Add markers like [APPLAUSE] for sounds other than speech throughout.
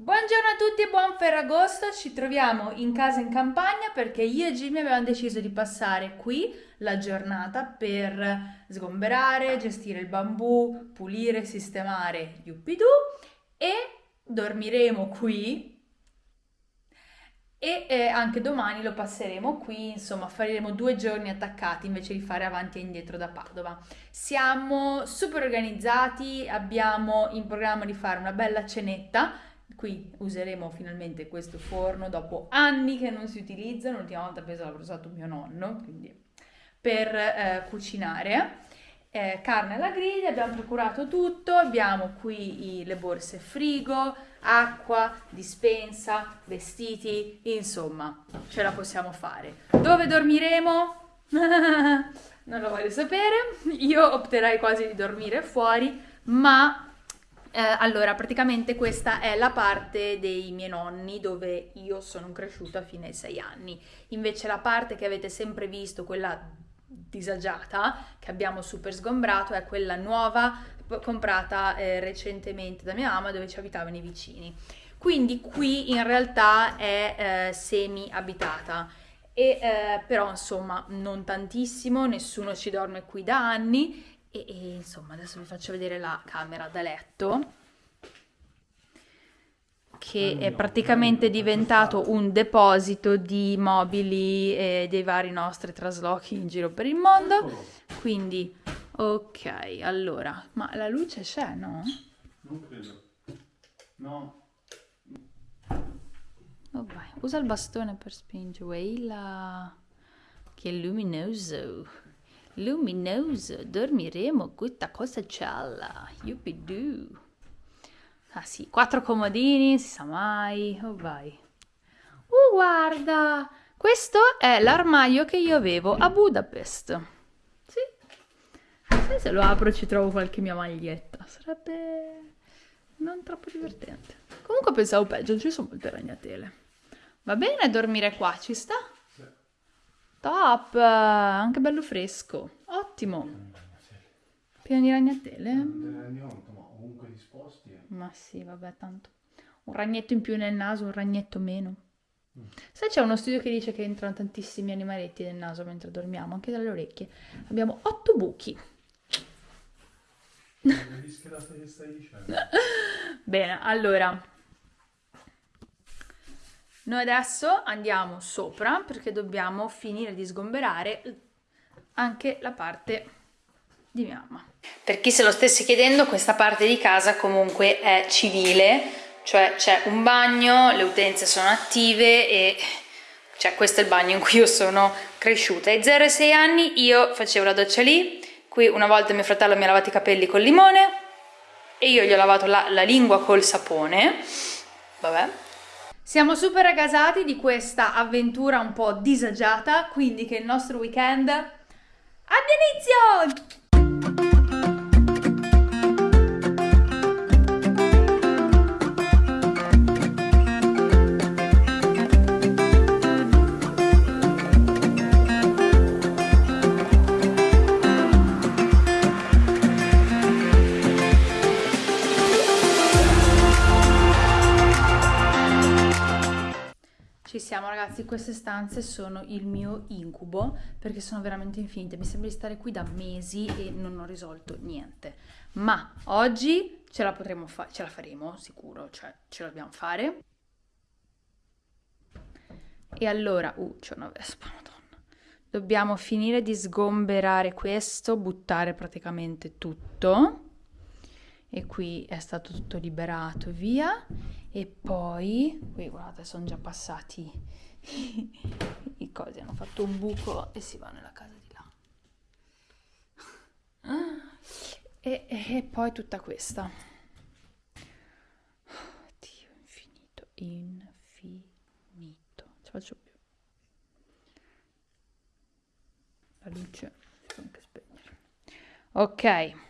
Buongiorno a tutti e buon Ferragosto, ci troviamo in casa in campagna perché io e Jimmy abbiamo deciso di passare qui la giornata per sgomberare, gestire il bambù, pulire, sistemare uppidù e dormiremo qui e eh, anche domani lo passeremo qui, insomma faremo due giorni attaccati invece di fare avanti e indietro da Padova. Siamo super organizzati, abbiamo in programma di fare una bella cenetta, qui useremo finalmente questo forno dopo anni che non si utilizza, l'ultima volta penso l'avrà usato mio nonno, quindi per eh, cucinare eh, carne alla griglia, abbiamo procurato tutto, abbiamo qui i, le borse frigo, acqua, dispensa, vestiti, insomma, ce la possiamo fare. Dove dormiremo? [LAUGHS] non lo voglio sapere, io opterei quasi di dormire fuori, ma eh, allora praticamente questa è la parte dei miei nonni dove io sono cresciuta fino ai sei anni, invece la parte che avete sempre visto, quella disagiata che abbiamo super sgombrato è quella nuova comprata eh, recentemente da mia mamma dove ci abitavano i vicini. Quindi qui in realtà è eh, semi abitata e eh, però insomma non tantissimo, nessuno ci dorme qui da anni e, e insomma adesso vi faccio vedere la camera da letto che è praticamente diventato un deposito di mobili e dei vari nostri traslochi in giro per il mondo. Quindi, ok, allora, ma la luce c'è, no? Non credo. No. Oh, vai. Usa il bastone per spingere. Eila. Che luminoso. Luminoso. Dormiremo questa cosa gialla. Yuppie-doo. Ah sì, quattro comodini, si sa mai. Oh vai. Uh, guarda! Questo è l'armadio che io avevo a Budapest. Sì. Sai se lo apro ci trovo qualche mia maglietta. Sarebbe non troppo divertente. Comunque pensavo peggio, ci sono molte ragnatele. Va bene dormire qua, ci sta? Top! Anche bello fresco. Ottimo. Pieno di ragnatele? Disposti. Eh. Ma sì, vabbè, tanto. Un ragnetto in più nel naso, un ragnetto meno. Mm. Sai, c'è uno studio che dice che entrano tantissimi animaletti nel naso mentre dormiamo, anche dalle orecchie. Abbiamo otto buchi. [LAUGHS] Bene, allora. Noi adesso andiamo sopra perché dobbiamo finire di sgomberare anche la parte di mia mamma. Per chi se lo stesse chiedendo, questa parte di casa comunque è civile, cioè c'è un bagno, le utenze sono attive e cioè questo è il bagno in cui io sono cresciuta. Ai 0 6 anni io facevo la doccia lì, qui una volta mio fratello mi ha lavato i capelli col limone e io gli ho lavato la, la lingua col sapone, vabbè. Siamo super aggasati di questa avventura un po' disagiata, quindi che il nostro weekend abbia inizio! Siamo ragazzi, queste stanze sono il mio incubo perché sono veramente infinite, mi sembra di stare qui da mesi e non ho risolto niente. Ma oggi ce la potremo fare, ce la faremo sicuro, cioè ce la dobbiamo fare. E allora, uh, c'è una vespa, madonna. Dobbiamo finire di sgomberare questo, buttare praticamente tutto. E qui è stato tutto liberato via e poi qui guardate sono già passati [LAUGHS] i cosi hanno fatto un buco e si va nella casa di là. E, e poi tutta questa. Dio infinito infinito. Ci faccio più. La luce anche spegnere. Ok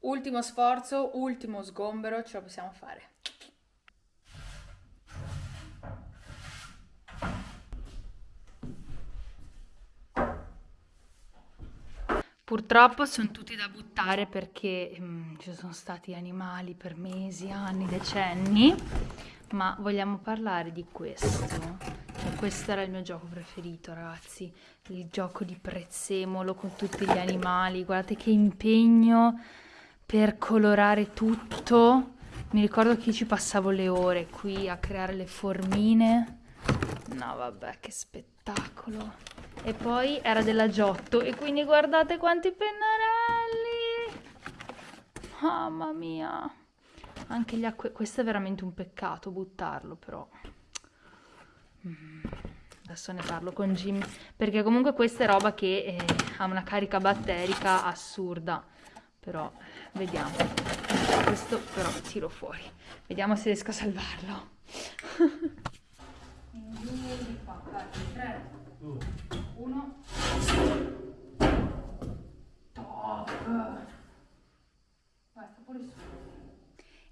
Ultimo sforzo, ultimo sgombero, ce la possiamo fare. Purtroppo sono tutti da buttare perché mm, ci sono stati animali per mesi, anni, decenni, ma vogliamo parlare di questo. E questo era il mio gioco preferito, ragazzi. Il gioco di prezzemolo con tutti gli animali. Guardate che impegno per colorare tutto. Mi ricordo che ci passavo le ore qui a creare le formine. No, vabbè, che spettacolo. E poi era della Giotto e quindi guardate quanti pennarelli! Mamma mia. Anche gli acque questo è veramente un peccato buttarlo però. Mm, adesso ne parlo con Jimmy perché comunque questa è roba che eh, ha una carica batterica assurda però vediamo questo però tiro fuori vediamo se riesco a salvarlo.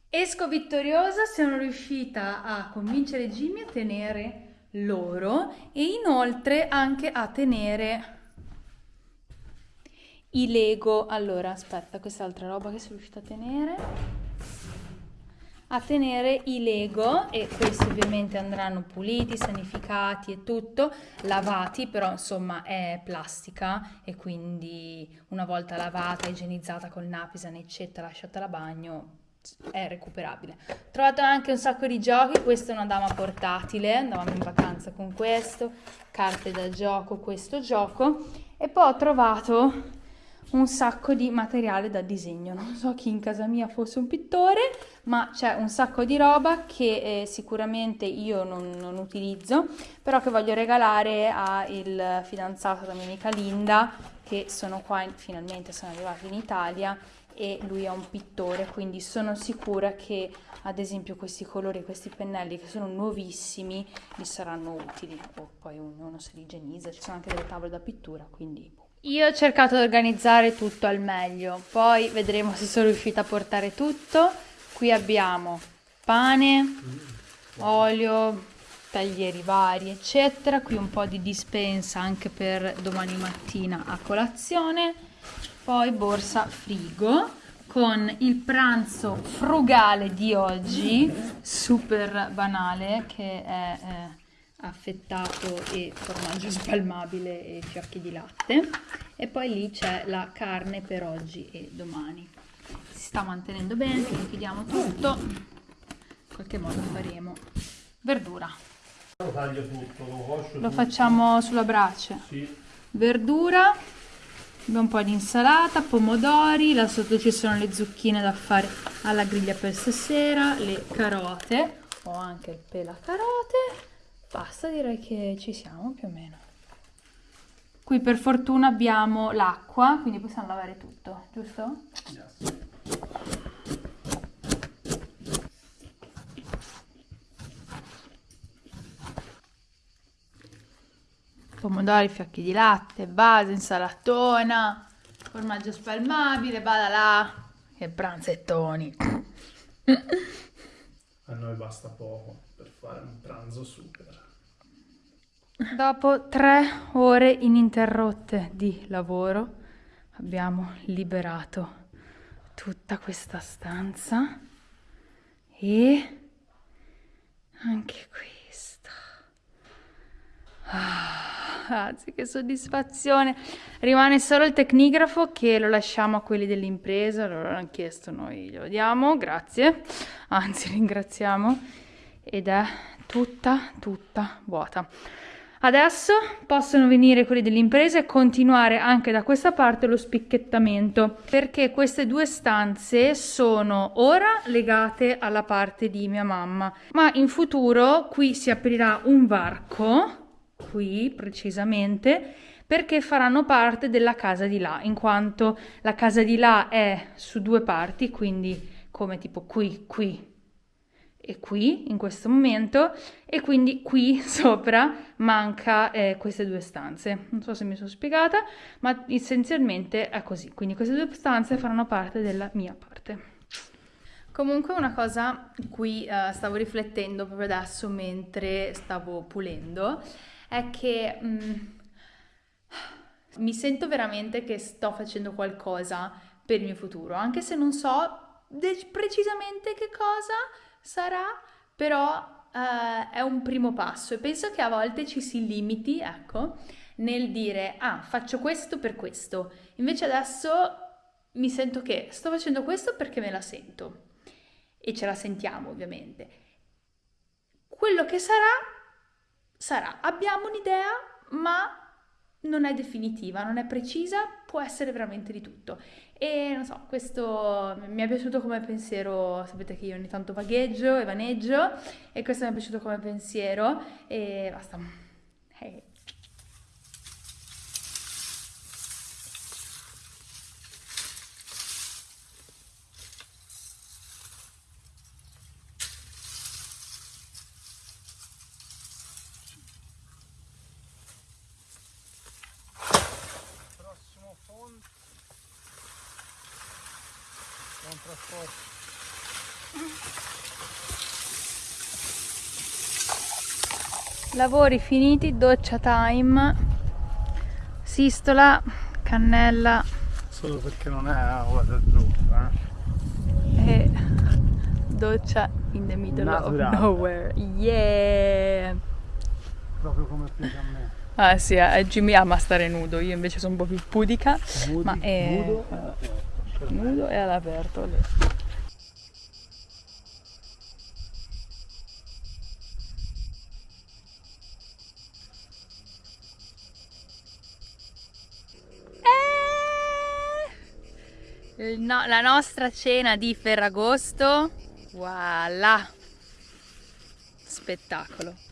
Esco vittoriosa, sono riuscita a convincere Jimmy a tenere loro e inoltre anche a tenere i Lego. Allora, aspetta, questa è altra roba che sono riuscita a tenere a tenere i Lego e questi ovviamente andranno puliti, sanificati e tutto, lavati, però insomma è plastica e quindi una volta lavata, igienizzata col Napisan eccetera, lasciata a bagno è recuperabile. Ho trovato anche un sacco di giochi, questa è una dama portatile, andavamo in vacanza con questo, carte da gioco, questo gioco e poi ho trovato un sacco di materiale da disegno. Non so chi in casa mia fosse un pittore, ma c'è un sacco di roba che eh, sicuramente io non, non, utilizzo, però che voglio regalare al fidanzato Domenica Linda, che sono qua, finalmente sono arrivati in Italia e lui è un pittore, quindi sono sicura che ad esempio questi colori, questi pennelli che sono nuovissimi, gli saranno utili. O poi uno se li igienizza, ci sono anche delle tavole da pittura, quindi boh. Io ho cercato di organizzare tutto al meglio, poi vedremo se sono riuscita a portare tutto. Qui abbiamo pane, olio, taglieri vari, eccetera. Qui un po' di dispensa anche per domani mattina a colazione. Poi borsa frigo con il pranzo frugale di oggi, super banale, che è... Eh, affettato e formaggio spalmabile e fiocchi di latte. E poi lì c'è la carne per oggi e domani. Si sta mantenendo bene quindi chiudiamo tutto. In qualche modo faremo verdura. Lo taglio tutto lo lo facciamo sulla brace? Sì. verdura un po' di insalata pomodori là sotto ci sono le zucchine da fare alla griglia per stasera le carote ho anche il pelacarote Basta, direi che ci siamo più o meno. Qui per fortuna abbiamo l'acqua, quindi possiamo lavare tutto, giusto? Yes. Pomodori, fiocchi di latte, base, insalatona, formaggio spalmabile, bada là, che pranzettoni. A noi basta poco per fare un pranzo super. Dopo tre ore ininterrotte di lavoro abbiamo liberato tutta questa stanza e anche questa. Ah, che soddisfazione! Rimane solo il tecnigrafo che lo lasciamo a quelli dell'impresa, loro l'hanno chiesto, noi glielo diamo, grazie, anzi [LAUGHS] ringraziamo, ed è tutta, tutta vuota. Adesso possono venire quelli dell'impresa e continuare anche da questa parte lo spicchettamento perché queste due stanze sono ora legate alla parte di mia mamma. Ma in futuro qui si aprirà un varco qui precisamente perché faranno parte della casa di là in quanto la casa di là è su due parti quindi come tipo qui qui e qui in questo momento e quindi qui [LAUGHS] sopra manca eh, queste due stanze. Non so se mi sono spiegata, ma essenzialmente è così. Quindi queste due stanze faranno parte della mia parte. Comunque una cosa cui uh, stavo riflettendo proprio adesso mentre stavo pulendo è che mh, mm, Mi sento veramente che sto facendo qualcosa per il mio futuro, anche se non so de- precisamente che cosa sarà, però uh, è un primo passo e penso che a volte ci si limiti, ecco, nel dire ah, faccio questo per questo. Invece adesso mi sento che sto facendo questo perché me la sento e ce la sentiamo ovviamente. Quello che sarà, sarà. Abbiamo un'idea, ma non è definitiva, non è precisa, può essere veramente di tutto. E non so, questo mi è piaciuto come pensiero, sapete che io ogni tanto vagheggio e vaneggio, e questo mi è piaciuto come pensiero, e basta. Hey. Lavori finiti, doccia time, sistola, cannella. Solo perché non è waterproof, eh? E doccia in the middle Naturale. of nowhere. Yeah! Proprio come piace a me. Ah sì, eh, Jimmy ama stare nudo, io invece sono un po' più pudica. Nudi, ma è... Nudo, eh, nudo e all'aperto. no, la nostra cena di Ferragosto. Voilà! Spettacolo!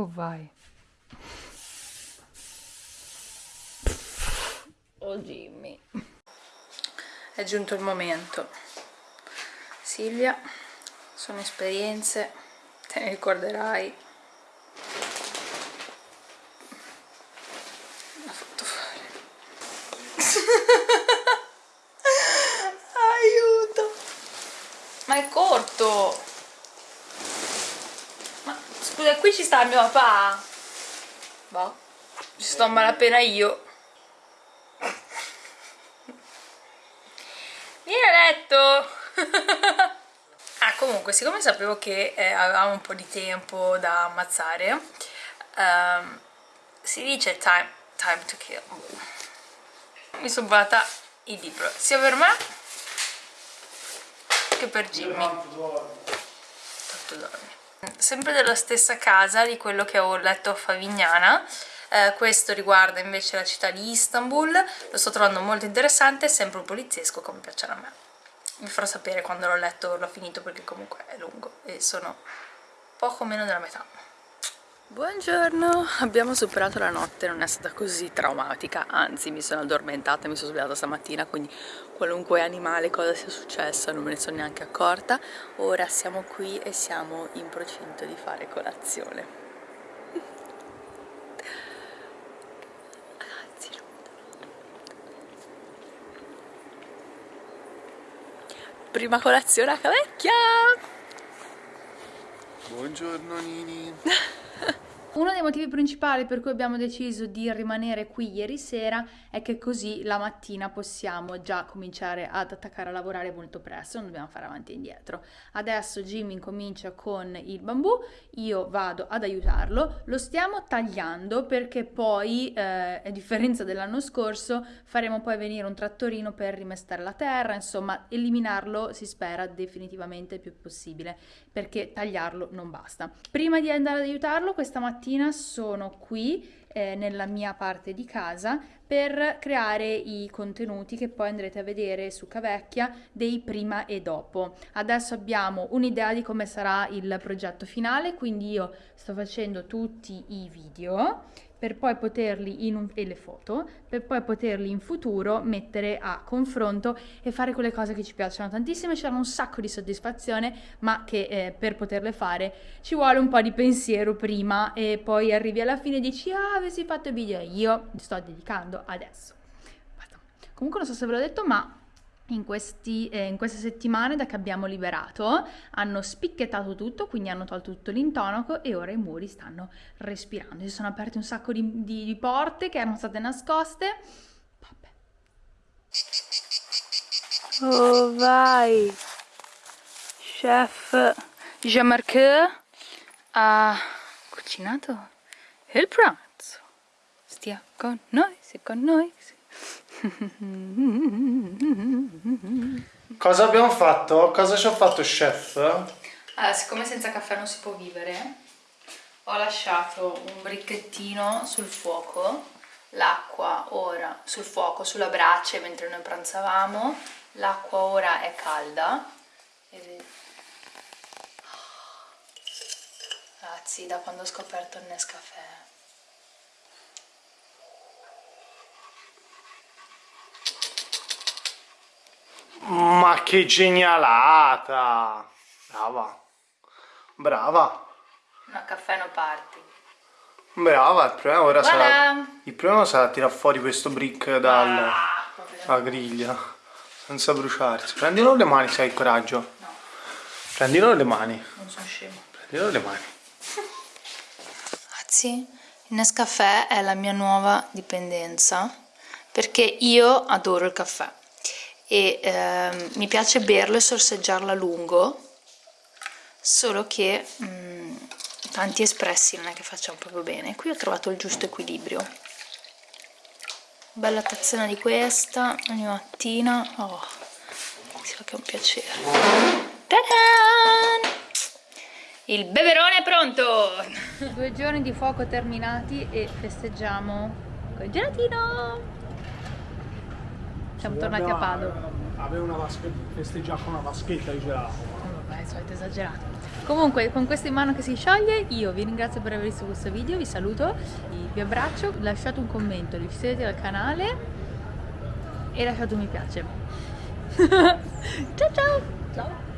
Oh vai! Oh Jimmy! È giunto il momento. Silvia, sono esperienze, te ne ricorderai [LAUGHS] corto ma scusa qui ci sta mio papà? Boh ci sto a malapena io. Vieni a letto [LAUGHS] ah comunque siccome sapevo che eh, avevamo un po' di tempo da ammazzare um, si dice time, time to kill. Mi sono volata il libro sia per me che per Jimmy sempre della stessa casa di quello che ho letto a Favignana. Eh, questo riguarda invece la città di Istanbul. Lo sto trovando molto interessante sempre un poliziesco come piacciono a me. Vi farò sapere quando l'ho letto l'ho finito perché comunque è lungo e sono poco meno della metà Buongiorno, abbiamo superato la notte, non è stata così traumatica, anzi mi sono addormentata e mi sono svegliata stamattina, quindi qualunque animale, cosa sia successa, non me ne sono neanche accorta. Ora siamo qui e siamo in procinto di fare colazione. Prima colazione a Cavecchia! Buongiorno Nini! [LAUGHS] Uno dei motivi principali per cui abbiamo deciso di rimanere qui ieri sera è che così la mattina possiamo già cominciare ad attaccare a lavorare molto presto, non dobbiamo fare avanti e indietro. Adesso Jimmy incomincia con il bambù, io vado ad aiutarlo, lo stiamo tagliando perché poi, eh, a differenza dell'anno scorso, faremo poi venire un trattorino per rimestare la terra, insomma eliminarlo si spera definitivamente il più possibile perché tagliarlo non basta. Prima di andare ad aiutarlo questa mattina mattina sono qui eh, nella mia parte di casa per creare i contenuti che poi andrete a vedere su Cavecchia dei prima e dopo. Adesso abbiamo un'idea di come sarà il progetto finale, quindi io sto facendo tutti i video per poi poterli in un, e le foto, per poi poterli in futuro mettere a confronto e fare quelle cose che ci piacciono tantissimo, ci danno un sacco di soddisfazione, ma che eh, per poterle fare ci vuole un po' di pensiero prima e poi arrivi alla fine e dici ah avessi fatto video, io mi sto dedicando adesso. Basta. Comunque non so se ve l'ho detto, ma in, questi, eh, in, queste settimane da che abbiamo liberato hanno spicchettato tutto, quindi hanno tolto tutto l'intonaco e ora i muri stanno respirando. Si sono aperte un sacco di, di, di porte che erano state nascoste. Vabbè. Oh vai! Chef Jean-Marc ha cucinato il pranzo. Stia con noi, si con noi. Sì. Cosa abbiamo fatto? Cosa ci ha fatto chef? Allora, siccome senza caffè non si può vivere, ho lasciato un bricchettino sul fuoco, l'acqua ora sul fuoco, sulla brace mentre noi pranzavamo, l'acqua ora è calda. Ragazzi, da quando ho scoperto il Nescafè Ma che genialata! Brava, brava. No, caffè no party. Brava, il problema ora voilà. sarà... Il problema sarà tirare fuori questo brick dalla ah, griglia, senza bruciarsi. Prendilo le mani se hai coraggio. No. Prendilo le mani. Non sono scemo. Prendilo le mani. [LAUGHS] Ragazzi, il Nescafè è la mia nuova dipendenza perché io adoro il caffè e eh, mi piace berlo e sorseggiarlo a lungo solo che mh, mm, tanti espressi non è che facciano proprio bene. Qui ho trovato il giusto equilibrio. Bella tazzina di questa ogni mattina. Oh, si fa che è un piacere. Il beverone è pronto! Due giorni di fuoco terminati e festeggiamo col gelatino siamo sì, tornati a Padova. Aveva una vaschetta, festeggiava con una vaschetta di gelato. Vabbè, solito esagerato. Comunque, con questo in mano che si scioglie, io vi ringrazio per aver visto questo video, vi saluto, vi abbraccio, lasciate un commento, iscrivetevi al canale e lasciate un mi piace. [LAUGHS] ciao ciao! Ciao!